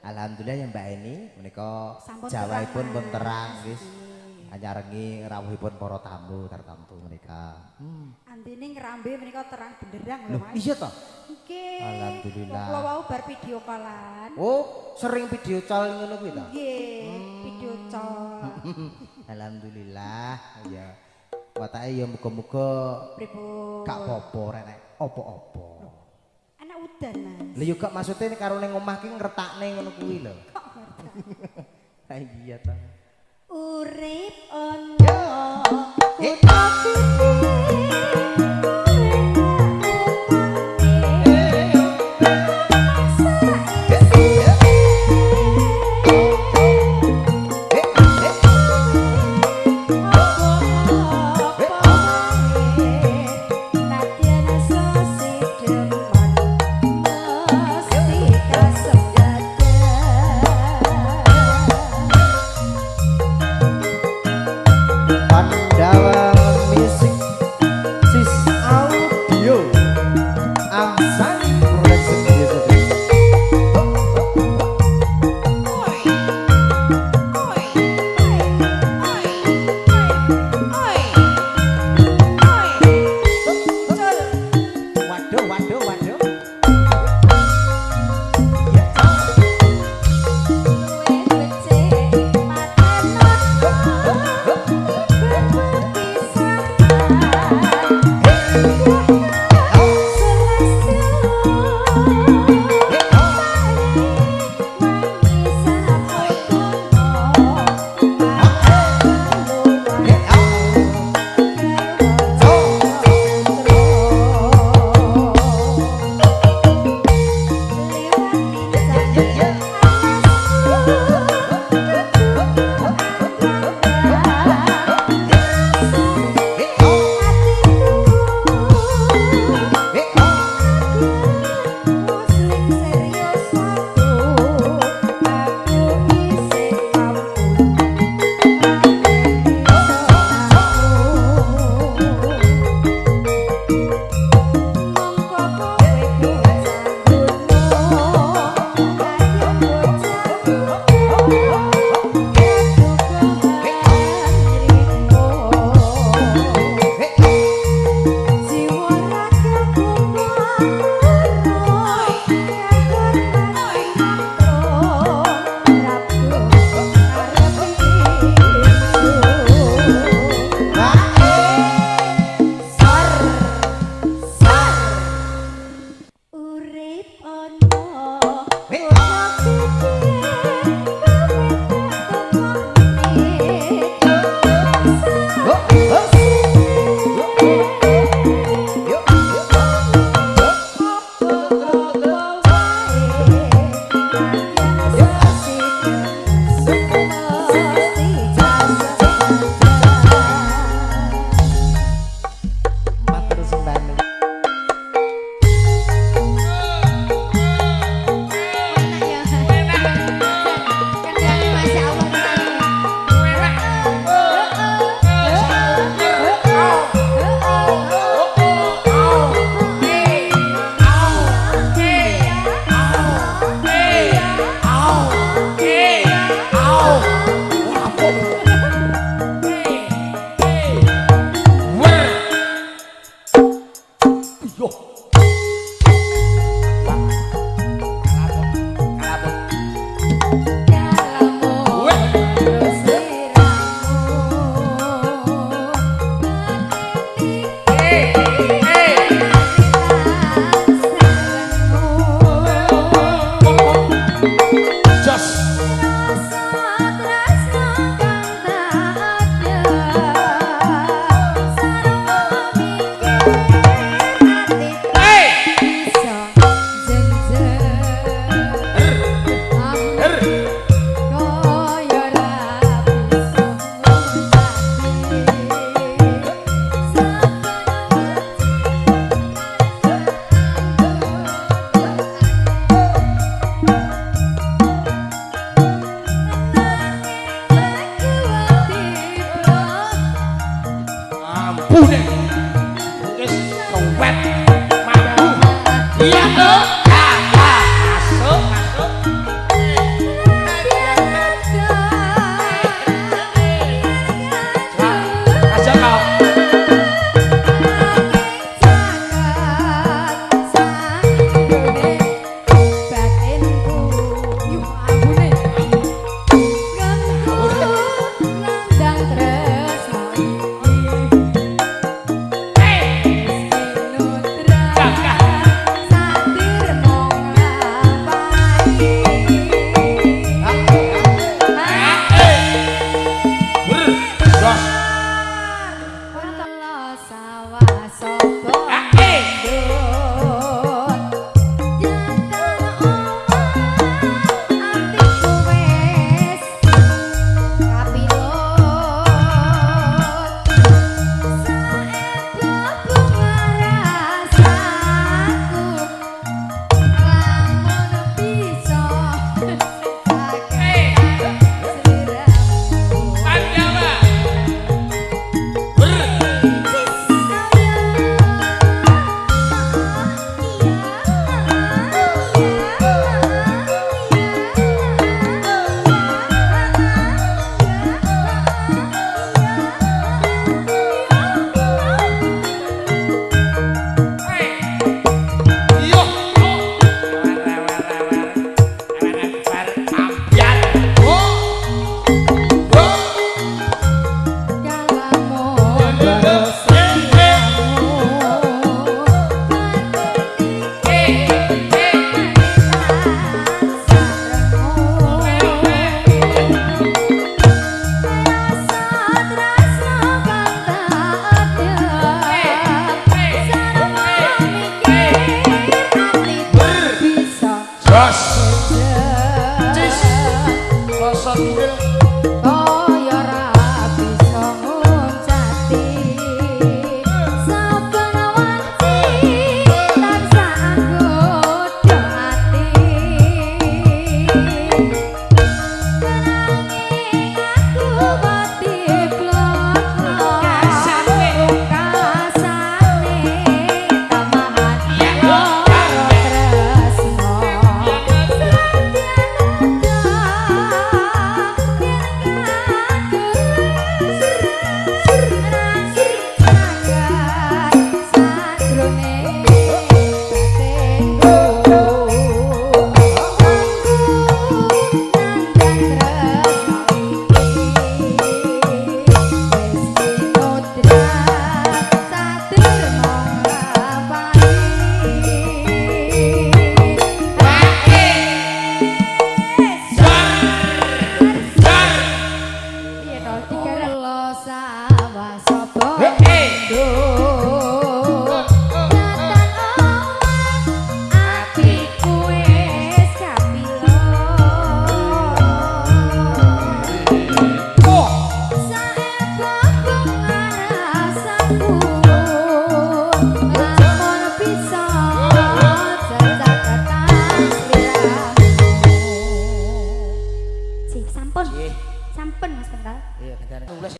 Alhamdulillah ya Mbak Eni menika terang, pun terang wis anyarengi rawuhipun para tamu tartamtu menika. Hmm. Andine ngrambe menika terang benderang lho Mas. iya toh? Nggih. Alhamdulillah. Kula wau bar video callan. Oh, sering video call ngono kuwi ta? Nggih, video call. Alhamdulillah ya. Watake ya muga-muga Pripun? gak apa-apa rek apa-apa. Udan, Mas. Lha yo gak maksude karo ning omah ki ngretakne ngono kuwi lho. Kok ngerti? Ha iya ta. Urip ono kutha só. Sampun Mas Pengkal. Iya,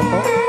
好好。